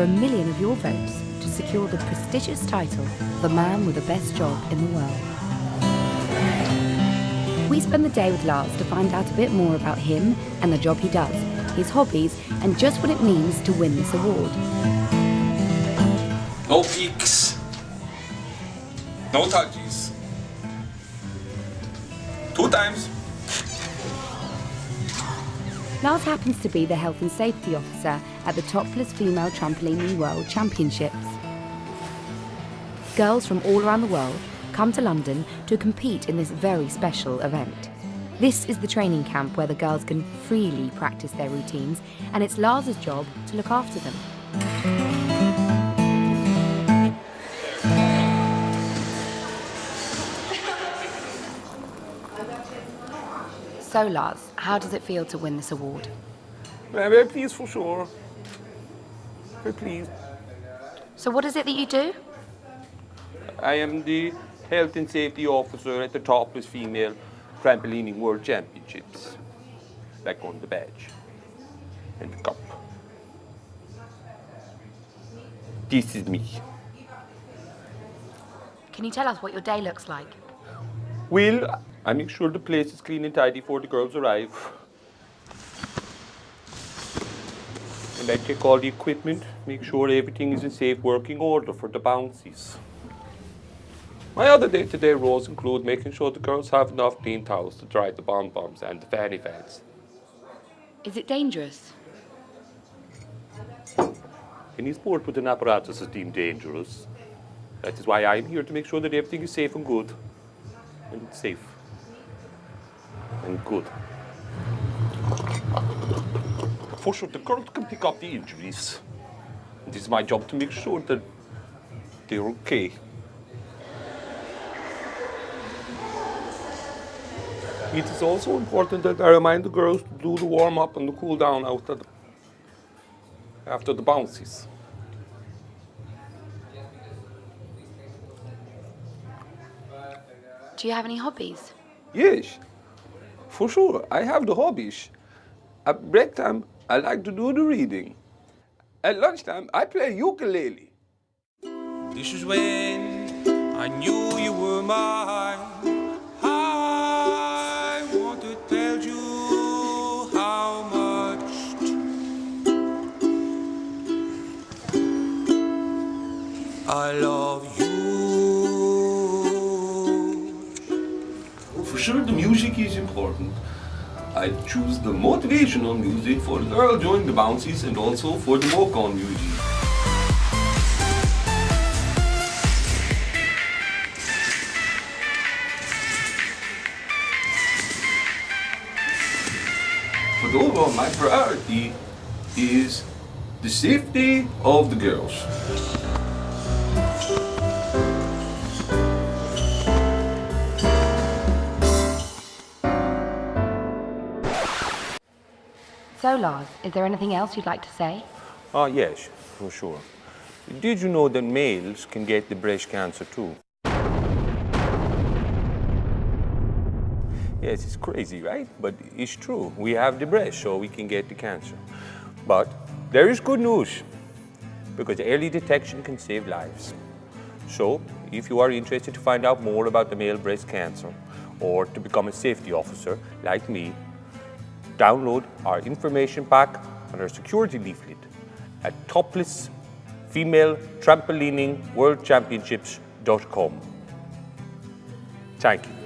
over a million of your votes to secure the prestigious title of the man with the best job in the world. We spend the day with Lars to find out a bit more about him and the job he does, his hobbies, and just what it means to win this award. No peaks. No touches. Two times. Lars happens to be the health and safety officer at the topless female trampolining world championships. Girls from all around the world come to London to compete in this very special event. This is the training camp where the girls can freely practice their routines, and it's Lars's job to look after them. So, Lars, how does it feel to win this award? Very pleased for sure. Very pleased. So, what is it that you do? I am the health and safety officer at the topless female trampolining world championships. Back on the badge and the cup. This is me. Can you tell us what your day looks like? Well, I make sure the place is clean and tidy before the girls arrive. And I check all the equipment, make sure everything is in safe working order for the bouncies. My other day-to-day roles include making sure the girls have enough clean towels to dry the bomb-bombs and the fanny fans. Is it dangerous? Any sport with an apparatus is deemed dangerous. That is why I'm here to make sure that everything is safe and good. And safe. And good. For sure, the girls can pick up the injuries. It is my job to make sure that they're okay. It is also important that I remind the girls to do the warm-up and the cool-down after the, after the bounces. Do you have any hobbies? Yes, for sure. I have the hobbies. At break time, I like to do the reading. At lunchtime, I play ukulele. This is when I knew you were mine. I want to tell you how much I love you. For sure, the music is important. I choose the motivational music for the girl during the bounces and also for the walk-on music. But overall, my priority is the safety of the girls. So, Lars, is there anything else you'd like to say? Ah, yes, for sure. Did you know that males can get the breast cancer too? Yes, it's crazy, right? But it's true. We have the breast, so we can get the cancer. But there is good news, because early detection can save lives. So, if you are interested to find out more about the male breast cancer, or to become a safety officer like me, download our information pack and our security leaflet at topless female trampolining world championships.com. Thank you.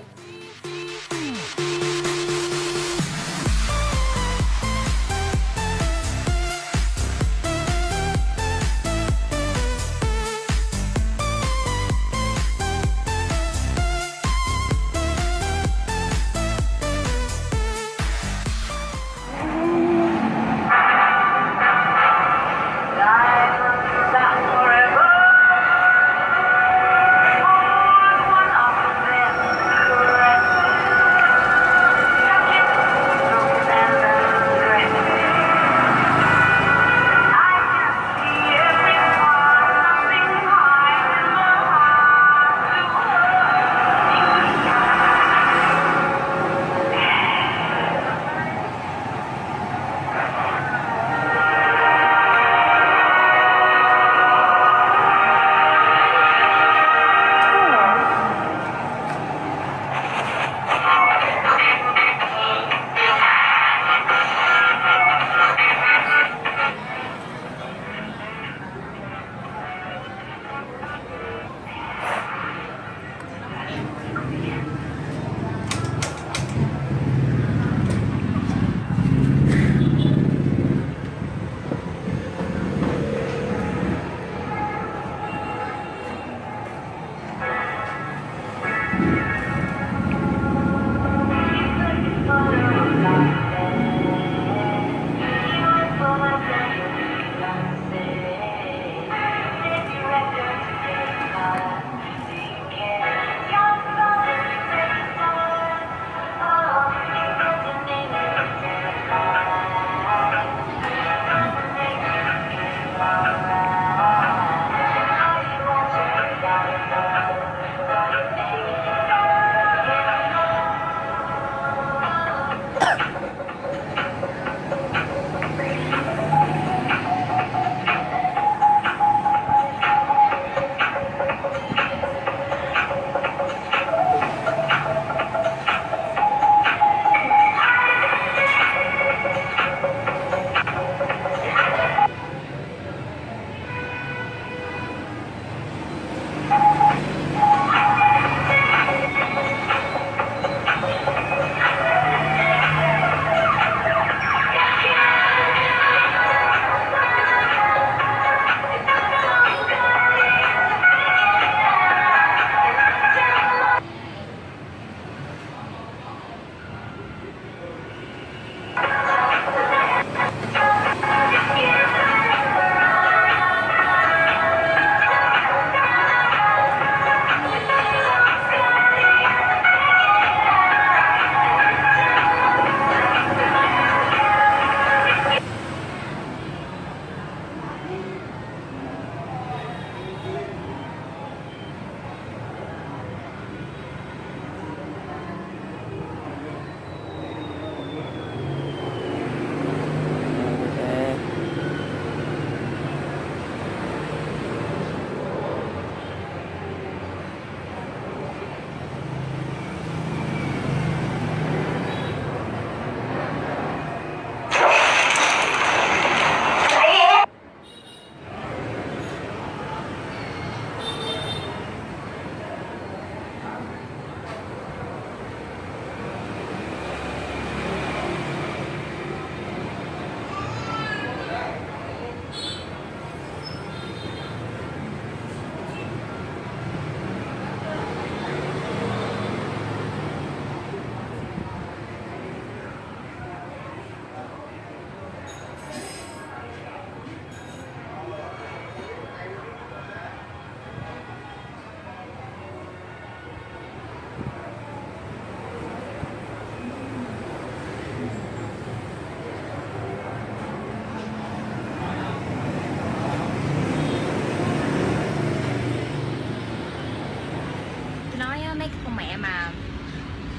Con mẹ mà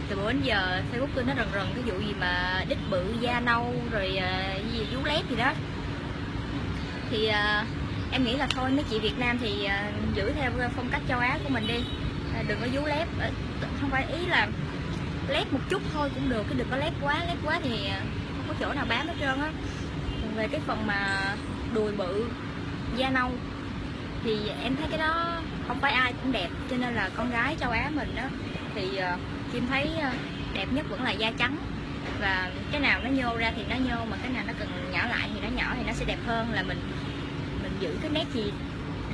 từ bữa đến giờ Facebook tôi nó rần rần cái vụ gì mà đít bự da nâu rồi uh, gì vú lép gì đó. Thì uh, em nghĩ là thôi mấy chị Việt Nam thì uh, giữ theo phong cách châu Á của mình đi. Uh, đừng có vú lép. Uh, không phải ý là lép một chút thôi cũng được cái đừng có lép quá lép quá thì không có chỗ nào bám hết trơn á. Về cái phần mà đùi bự da nâu thì em thấy cái đó không phải ai cũng đẹp cho nên là con gái châu Á mình đó thì uh, Kim thấy uh, đẹp nhất vẫn là da trắng. Và cái nào nó nhô ra thì nó nhô mà cái nào nó cần nhỏ lại thì nó nhỏ thì nó sẽ đẹp hơn là mình mình giữ cái nét gì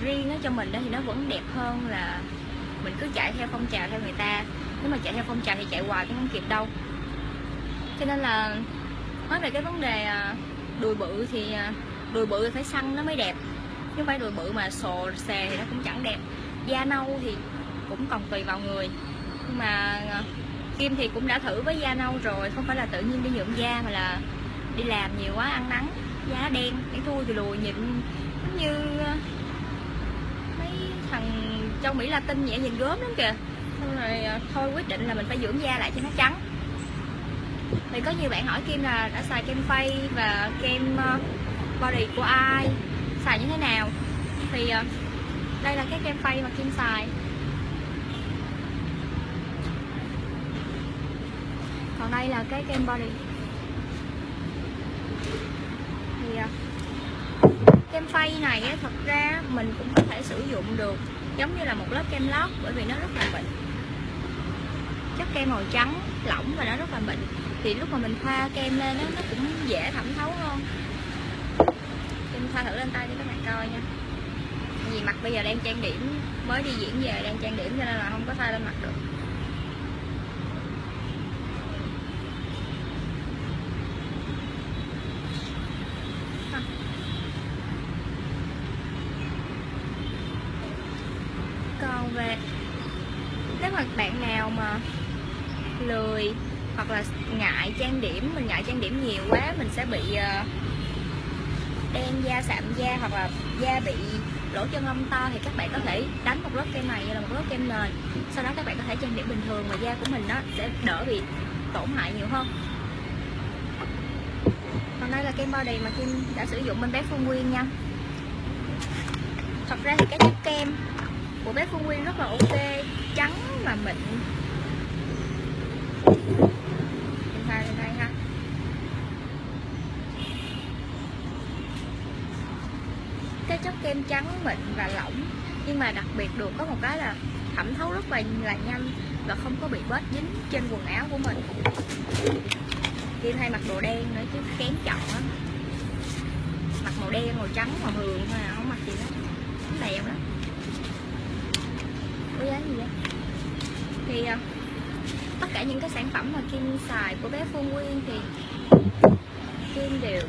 riêng đó cho mình đó thì nó vẫn đẹp hơn là mình cứ chạy theo phong trào theo người ta. Nếu mà chạy theo phong trào thì chạy hoài cũng không kịp đâu. Cho nên là nói về cái vấn đề ờ, đùi bự thì đùi bự phải săn nó mới đẹp chứ không phải đùi bự mà sồ xè thì nó cũng chẳng đẹp. Da nâu thì cũng còn tùy vào người. Nhưng mà ờ, Kim thì cũng đã thử với da nâu rồi, không phải là tự nhiên đi nhuộm da mà là đi làm nhiều quá, ăn nắng, da đen, cái thui thì lùi nhìn giống như ờ, mấy thằng châu Mỹ Latin nhẹ nhìn gớm lắm kìa. Xong rồi ờ, thôi quyết định là mình phải dưỡng da lại cho nó trắng. Thì có nhiều bạn hỏi Kim là đã xài kem phay và kem body của ai? Xài như thế nào. Thì ờ, đây là cái kem phay mà Kim xài. Còn đây là cái kem body. Thì ờ, kem phay này thật ra mình cũng có thể sử dụng được giống như là một lớp kem lót bởi vì nó rất là mịn chất kem màu trắng lỏng và nó rất là mịn thì lúc mà mình thoa kem lên đó, nó cũng dễ thẩm thấu hơn em thoa thử lên tay cho các bạn coi nha. Vì mặt bây giờ đang trang điểm mới đi diễn về đang trang điểm cho nên là không có thoa lên mặt được. Còn về nếu mà bạn nào mà lười hoặc là ngại trang điểm mình ngại trang điểm nhiều quá mình sẽ bị uh, đen da sạm da hoặc là da bị lỗ chân lông to thì các bạn có thể đánh một lớp kem này là một lớp kem nền. Sau đó các bạn có thể trang điểm bình thường và da của mình nó sẽ đỡ bị tổn hại nhiều hơn. Còn đây là kem body mà Kim đã sử dụng bên bé Phương Nguyên nha. Thật ra thì cái chất kem của bé Phương Nguyên rất là ok, trắng mà mịn Em pha lên đây ha cái chất kem trắng, mịn và lỏng. Nhưng mà đặc biệt được có một cái là thẩm thấu rất là là nhanh và không có bị bết dính trên quần áo của mình. Kim hay mặc đồ đen nữa chứ kén chọn lắm. Mặc màu đen, màu trắng, màu hường thôi à không mặc gì đó đẹp lắm. Có giá gì vậy thì ờ, tất cả những cái sản phẩm mà Kim xài của bé Phương Nguyên thì Kim đều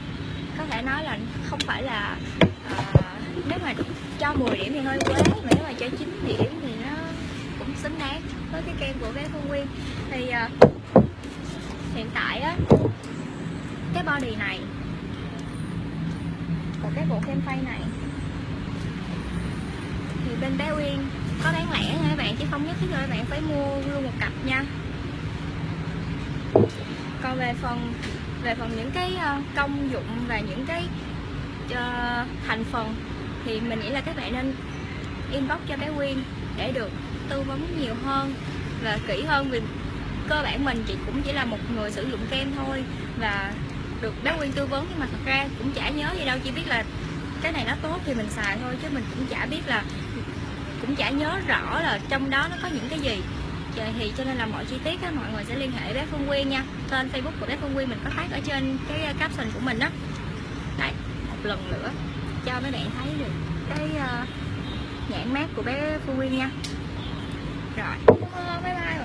có thể nói là không phải là mà cho 10 điểm thì hơi quá. Mà nếu mà cho 9 điểm thì nó cũng xứng đáng với cái kem của bé Phương Nguyên. Thì uh, hiện tại á cái body này và cái bộ kem phay này thì bên bé Uyên có bán lẻ nha các bạn chứ không nhất thiết các bạn phải mua luôn một cặp nha. Còn về phần về phần những cái à, công dụng và những cái uh, thành phần thì mình nghĩ là các bạn nên inbox cho bé Quyên để được tư vấn nhiều hơn và kỹ hơn vì cơ bản mình. Chị cũng chỉ là một người sử dụng kem thôi và được bé Quyên tư vấn nhưng mà thật ra cũng chả nhớ gì đâu. Chỉ biết là cái này nó tốt thì mình xài thôi chứ mình cũng chả biết là cũng chả nhớ rõ là trong đó nó có những cái gì. Dạ, thì cho nên là mọi chi tiết á, mọi người sẽ liên hệ bé Phương Quyên nha. Tên Facebook của bé Phương Quyên mình có phát ở trên cái caption của mình đó đấy một lần nữa cho mấy bạn thấy được cái uh, nhãn mát của bé Phương Nguyên nha. Rồi. Bye bye.